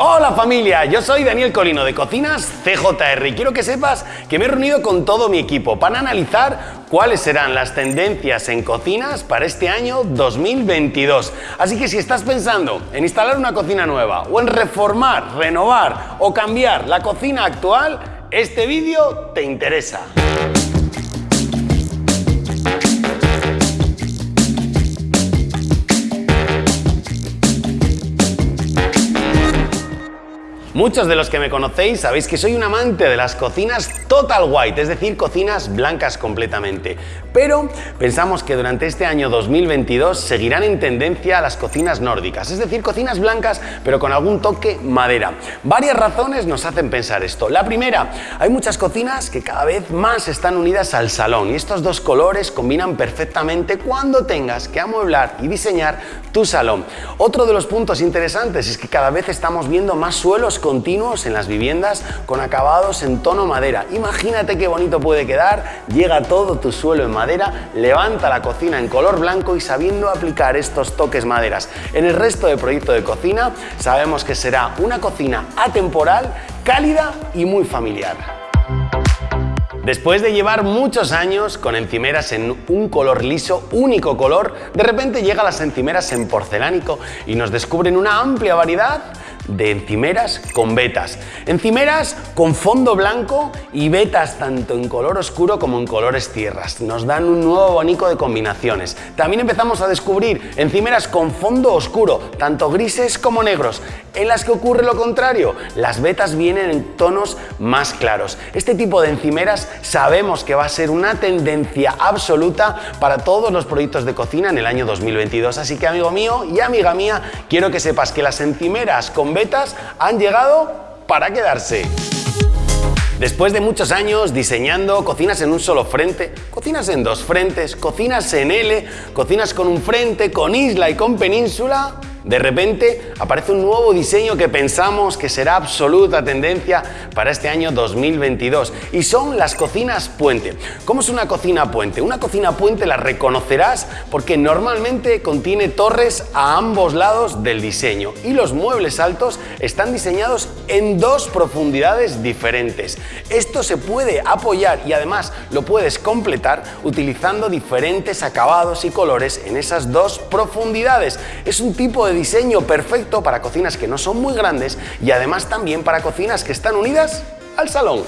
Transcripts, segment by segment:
Hola familia, yo soy Daniel Colino de Cocinas CJR y quiero que sepas que me he reunido con todo mi equipo para analizar cuáles serán las tendencias en cocinas para este año 2022. Así que si estás pensando en instalar una cocina nueva o en reformar, renovar o cambiar la cocina actual, este vídeo te interesa. Muchos de los que me conocéis sabéis que soy un amante de las cocinas total white, es decir, cocinas blancas completamente. Pero pensamos que durante este año 2022 seguirán en tendencia las cocinas nórdicas, es decir, cocinas blancas pero con algún toque madera. Varias razones nos hacen pensar esto. La primera, hay muchas cocinas que cada vez más están unidas al salón y estos dos colores combinan perfectamente cuando tengas que amueblar y diseñar tu salón. Otro de los puntos interesantes es que cada vez estamos viendo más suelos continuos en las viviendas con acabados en tono madera. Imagínate qué bonito puede quedar, llega todo tu suelo en madera, levanta la cocina en color blanco y sabiendo aplicar estos toques maderas. En el resto del proyecto de cocina sabemos que será una cocina atemporal, cálida y muy familiar. Después de llevar muchos años con encimeras en un color liso, único color, de repente llegan las encimeras en porcelánico y nos descubren una amplia variedad de encimeras con vetas. Encimeras con fondo blanco y vetas tanto en color oscuro como en colores tierras. Nos dan un nuevo abanico de combinaciones. También empezamos a descubrir encimeras con fondo oscuro, tanto grises como negros, en las que ocurre lo contrario. Las vetas vienen en tonos más claros. Este tipo de encimeras sabemos que va a ser una tendencia absoluta para todos los proyectos de cocina en el año 2022. Así que amigo mío y amiga mía, quiero que sepas que las encimeras con betas han llegado para quedarse. Después de muchos años diseñando cocinas en un solo frente, cocinas en dos frentes, cocinas en L, cocinas con un frente, con isla y con península, de repente aparece un nuevo diseño que pensamos que será absoluta tendencia para este año 2022 y son las cocinas puente. ¿Cómo es una cocina puente? Una cocina puente la reconocerás porque normalmente contiene torres a ambos lados del diseño y los muebles altos están diseñados en dos profundidades diferentes. Esto se puede apoyar y además lo puedes completar utilizando diferentes acabados y colores en esas dos profundidades. Es un tipo de diseño perfecto para cocinas que no son muy grandes y además también para cocinas que están unidas al salón.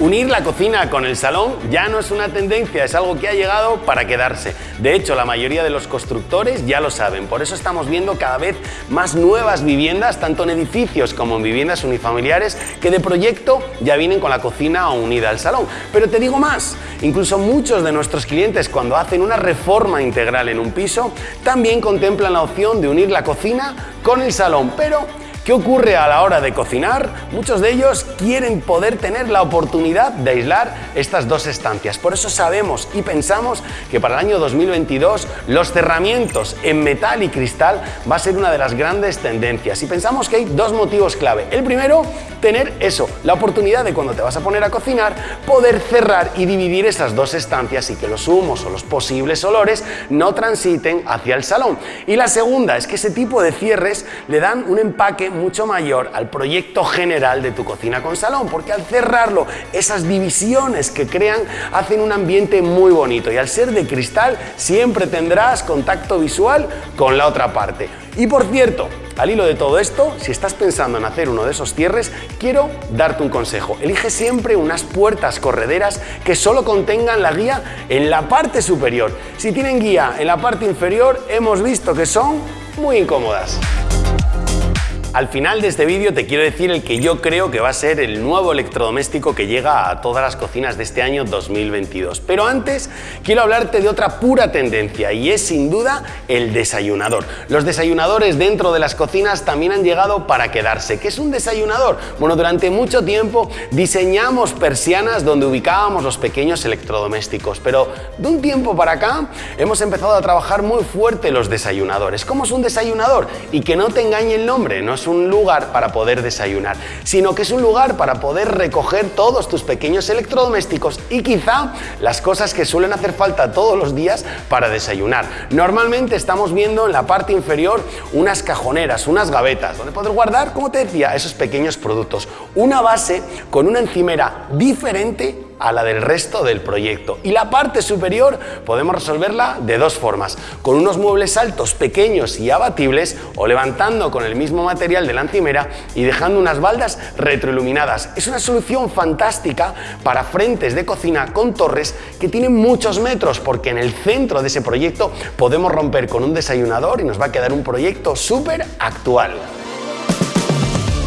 Unir la cocina con el salón ya no es una tendencia, es algo que ha llegado para quedarse. De hecho, la mayoría de los constructores ya lo saben, por eso estamos viendo cada vez más nuevas viviendas, tanto en edificios como en viviendas unifamiliares, que de proyecto ya vienen con la cocina unida al salón. Pero te digo más, incluso muchos de nuestros clientes cuando hacen una reforma integral en un piso, también contemplan la opción de unir la cocina con el salón, pero ¿Qué ocurre a la hora de cocinar? Muchos de ellos quieren poder tener la oportunidad de aislar estas dos estancias. Por eso sabemos y pensamos que para el año 2022 los cerramientos en metal y cristal va a ser una de las grandes tendencias. Y pensamos que hay dos motivos clave. El primero, tener eso, la oportunidad de cuando te vas a poner a cocinar, poder cerrar y dividir esas dos estancias y que los humos o los posibles olores no transiten hacia el salón. Y la segunda es que ese tipo de cierres le dan un empaque mucho mayor al proyecto general de tu cocina con salón, porque al cerrarlo, esas divisiones que crean hacen un ambiente muy bonito y al ser de cristal siempre tendrás contacto visual con la otra parte. Y por cierto, al hilo de todo esto, si estás pensando en hacer uno de esos cierres, quiero darte un consejo. Elige siempre unas puertas correderas que solo contengan la guía en la parte superior. Si tienen guía en la parte inferior, hemos visto que son muy incómodas. Al final de este vídeo te quiero decir el que yo creo que va a ser el nuevo electrodoméstico que llega a todas las cocinas de este año 2022. Pero antes quiero hablarte de otra pura tendencia y es sin duda el desayunador. Los desayunadores dentro de las cocinas también han llegado para quedarse. ¿Qué es un desayunador? Bueno, durante mucho tiempo diseñamos persianas donde ubicábamos los pequeños electrodomésticos, pero de un tiempo para acá hemos empezado a trabajar muy fuerte los desayunadores. ¿Cómo es un desayunador? Y que no te engañe el nombre, no es un lugar para poder desayunar, sino que es un lugar para poder recoger todos tus pequeños electrodomésticos y quizá las cosas que suelen hacer falta todos los días para desayunar. Normalmente estamos viendo en la parte inferior unas cajoneras, unas gavetas, donde poder guardar, como te decía, esos pequeños productos. Una base con una encimera diferente a la del resto del proyecto. Y la parte superior podemos resolverla de dos formas, con unos muebles altos, pequeños y abatibles o levantando con el mismo material de la encimera y dejando unas baldas retroiluminadas. Es una solución fantástica para frentes de cocina con torres que tienen muchos metros porque en el centro de ese proyecto podemos romper con un desayunador y nos va a quedar un proyecto súper actual.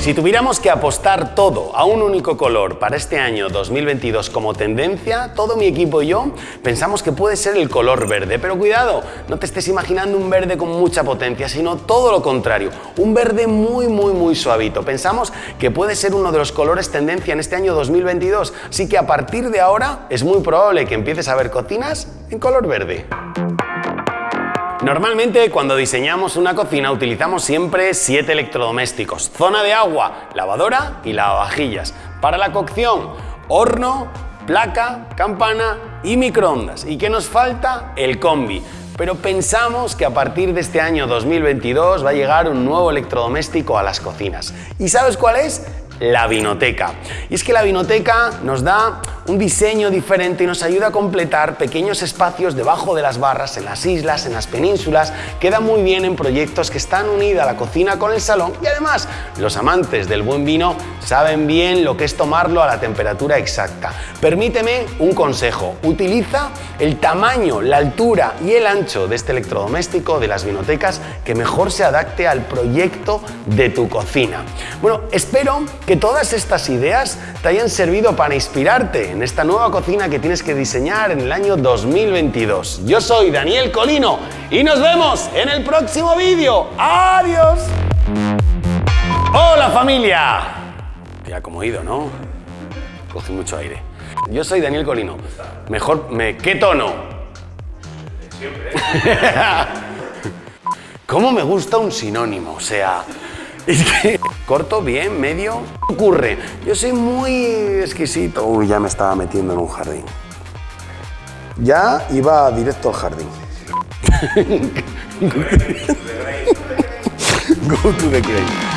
Si tuviéramos que apostar todo a un único color para este año 2022 como tendencia, todo mi equipo y yo pensamos que puede ser el color verde. Pero cuidado, no te estés imaginando un verde con mucha potencia, sino todo lo contrario, un verde muy muy muy suavito. Pensamos que puede ser uno de los colores tendencia en este año 2022, así que a partir de ahora es muy probable que empieces a ver cocinas en color verde. Normalmente cuando diseñamos una cocina utilizamos siempre siete electrodomésticos. Zona de agua, lavadora y lavavajillas. Para la cocción, horno, placa, campana y microondas. ¿Y qué nos falta? El combi. Pero pensamos que a partir de este año 2022 va a llegar un nuevo electrodoméstico a las cocinas. ¿Y sabes cuál es? La vinoteca. Y es que la vinoteca nos da un diseño diferente y nos ayuda a completar pequeños espacios debajo de las barras, en las islas, en las penínsulas. Queda muy bien en proyectos que están unidos a la cocina con el salón y además los amantes del buen vino saben bien lo que es tomarlo a la temperatura exacta. Permíteme un consejo, utiliza el tamaño, la altura y el ancho de este electrodoméstico de las vinotecas que mejor se adapte al proyecto de tu cocina. Bueno, espero que todas estas ideas te hayan servido para inspirarte en esta nueva cocina que tienes que diseñar en el año 2022. Yo soy Daniel Colino y nos vemos en el próximo vídeo. ¡Adiós! ¡Hola familia! Ya como he ido, ¿no? Cogí mucho aire. Yo soy Daniel Colino. Mejor, me, ¿qué tono? Siempre. ¿Cómo me gusta un sinónimo? O sea, es que corto, bien, medio. ¿Qué ocurre? Yo soy muy exquisito. Uy, ya me estaba metiendo en un jardín. Ya iba directo al jardín. Go to the grave.